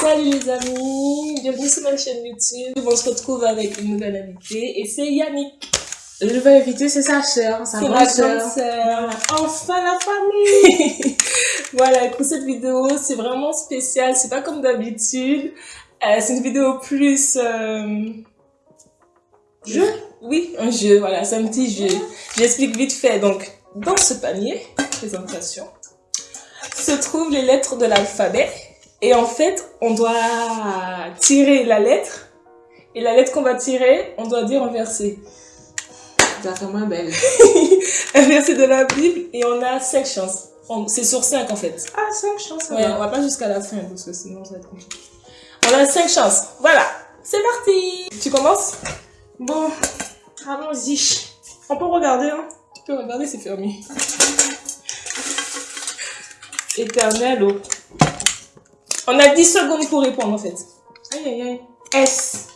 Salut les amis, bienvenue sur ma chaîne YouTube. On se retrouve avec une nouvelle invitée et c'est Yannick. Le nouvel invité, c'est sa soeur, sa grande grande sœur. Enfin la famille Voilà, pour cette vidéo, c'est vraiment spécial, c'est pas comme d'habitude. Euh, c'est une vidéo plus... euh, Jeu? Oui, un jeu, voilà, c'est un petit jeu. J'explique vite fait. Donc, dans ce panier, présentation, se trouvent les lettres de l'alphabet. Et en fait, on doit tirer la lettre. Et la lettre qu'on va tirer, on doit dire un verset. Tu as fait moins belle. Un verset de la Bible. Et on a cinq chances. On- C'est sur cinq en fait. Ah, 5 chances. Ouais, on va pas jusqu'à la fin parce que sinon ça va être compliqué. On a cinq chances. Voilà, c'est parti. Tu commences? Bon, allons-y. On peut regarder, hein. Tu peux regarder, c'est fermé. Éternel eau. On a 10 secondes pour répondre en fait. Aïe, aïe, aïe. S.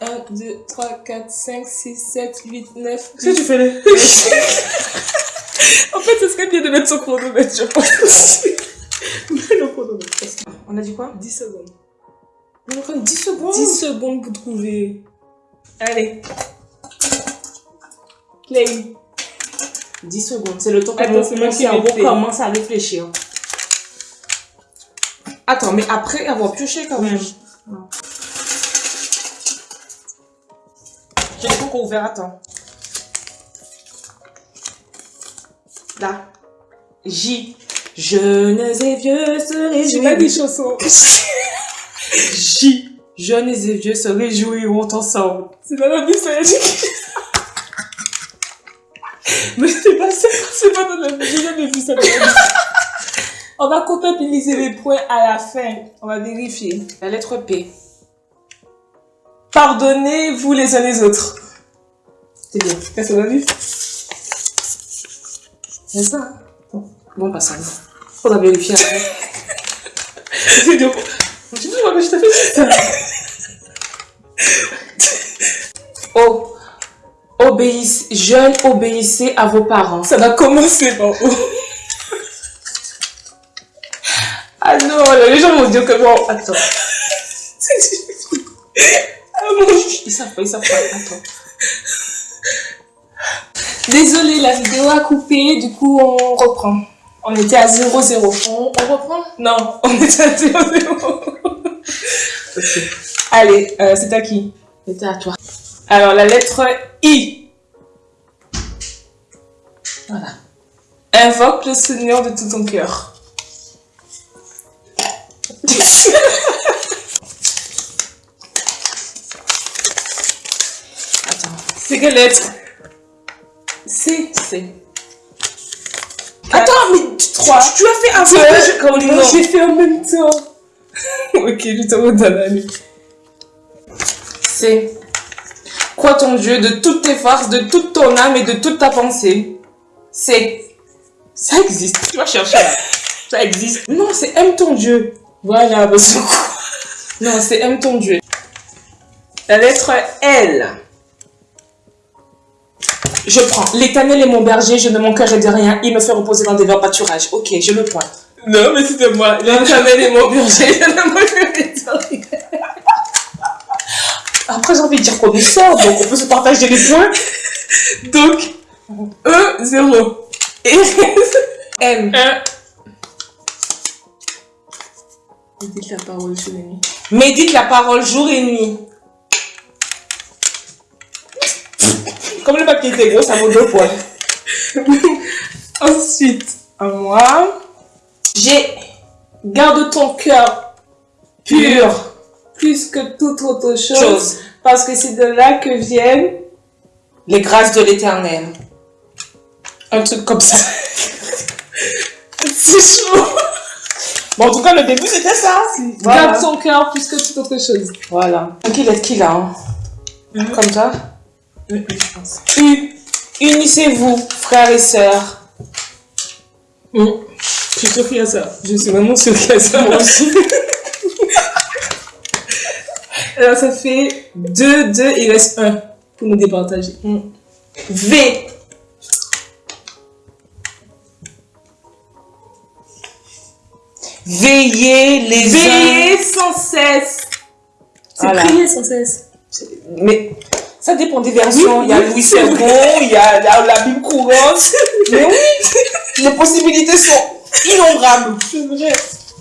1, 2, 3, 4, 5, 6, 7, 8, 9, Qu'est-ce que tu fais là? En fait, c'est ce qu'elle vient de mettre son chronomètre, je pense. Le chronomètre. On a dit quoi? 10 secondes. On a encore 10 secondes. 10 secondes pour trouver. Allez. Play. 10 secondes. C'est le temps que Attends, mon, c'est moi mon qui cerveau commence à réfléchir. Attends, mais après avoir pioché quand même. J'ai encore ouvert, attends. Là. J. Jeunes et vieux se J'ai pas des réjouissent. chansons. J. Jeunes et vieux se réjouiront ensemble. C'est dans la est. Mais c'est pas ça. C'est pas dans la Bible, j'ai jamais vu ça dans la Bible. On va comptabiliser les points à la fin. On va vérifier. La lettre P. Pardonnez-vous les uns les autres. C'est bien. Qu'est-ce que ça va vivre C'est ça. Bon, bon pas ça. non. Faudra vérifier après. C'est moi que je t'ai fait ça. O. Obéissez, jeunes, obéissez à vos parents. Ça va commencer par O. Ah non, les gens vont dire que bon, attends. Ah mon Dieu. Ils savent pas, ils savent pas. Attends. Désolée, la vidéo a coupé, du coup on reprend. On était à 0-0. On, on reprend? Non, on était à 0-0. Ok. Allez, euh, c'est à qui? C'était à toi. Alors la lettre I. Voilà. Invoque le Seigneur de tout ton cœur. Attends. C'est quelle lettre C. C. Attends, mais Trois. Tu, tu as fait Non, non. j'ai fait en même temps. ok, je te redonne la nuit. C. Crois ton Dieu de toutes tes forces, de toute ton âme et de toute ta pensée. C. Ça existe. Tu vas chercher là. Ça existe. Non, c'est aime ton Dieu. Voilà, parce que Non, c'est aime ton Dieu. La lettre L. Je prends. L'éternel est mon berger, je ne manquerai de rien. Il me fait reposer dans des verts pâturages. Ok, je le pointe. Non, mais c'était moi. L'éternel est mon berger. Je ne manquerai de rien. Après, j'ai envie de dire qu'on est sort, donc on peut se partager les points. Donc, E, 0. Et M. 1. Dites la parole sur les nuits. Médite la parole jour et nuit. Comme le papier était gros, ça vaut deux points. Ensuite, à moi. J'ai Garde ton cœur pur plus que toute autre chose, chose. parce que c'est de là que viennent Les grâces de l'éternel. un truc comme ça. c'est chaud. Bon, en tout cas, le début, c'était ça. Voilà. Garde ton cœur plus que toute autre chose. Voilà. Qui est qui là hein? Mhm. Comme ça? Oui, oui, je pense. U. Unissez-vous, frères et sœurs. Je suis sûre qu'il y a ça. Je suis vraiment sûre qu'il y a ça. Moi aussi. Alors ça fait 2, 2, il reste 1 pour nous départager. V. Veillez les uns. Veillez sans cesse. C'est Voilà. prier sans cesse. Mais ça dépend des versions. Oui, il y a oui, Louis II, il y a, la Bible courante. Mais oui, les possibilités sont innombrables. C'est vrai.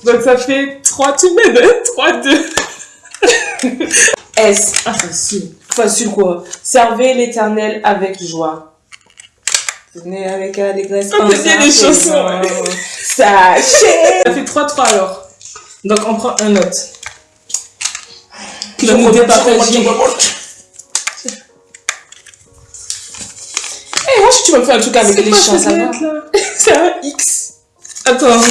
Donc ça fait 3 tout de même, 3, 2. S. Ah, facile. Facile quoi? Servez l'éternel avec joie. Venez avec. On peut dire des chansons. Sachez. Ça fait 3-3 alors. Donc on prend un autre. Je remonte, je remonte. Eh, moi, si tu me fais un truc avec les chants, cette ça va. C'est un X. Attends.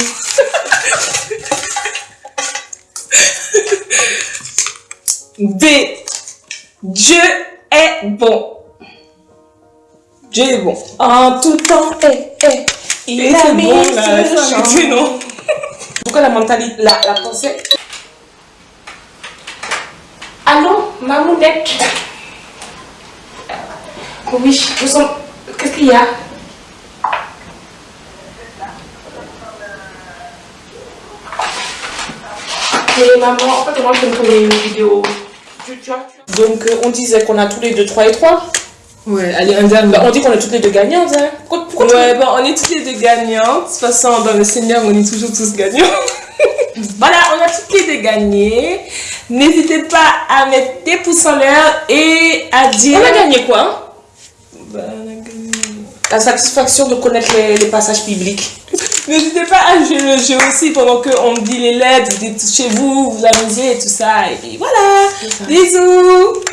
B. Dieu est bon. Dieu est bon. En tout temps, eh, eh. Il Et a mis bon, ce là, arrêtez, non? Pourquoi la mentalité, la, la pensée? Allô, Mamounette? Oui, nous sommes... Qu'est-ce qu'il y a? Mais maman, en fait, moi, je me une vidéo. Donc, euh, on disait qu'on a tous les deux 3 et 3. Ouais, allez. Bah, on dit qu'on est toutes les deux gagnantes. Hein. Pourquoi, pourquoi tu- Ouais, bon, on est toutes les deux gagnantes. De toute façon, dans le Seigneur, on est toujours tous gagnants. voilà, on a toutes les deux gagné. N'hésitez pas à mettre des pouces en l'air et à dire... On a gagné quoi hein? Bah, on a gagné. La satisfaction de connaître les, les passages bibliques. N'hésitez pas à jouer le jeu aussi pendant qu'on dit les lettres, vous dites chez vous, vous amusez et tout ça. Et puis voilà. Bisous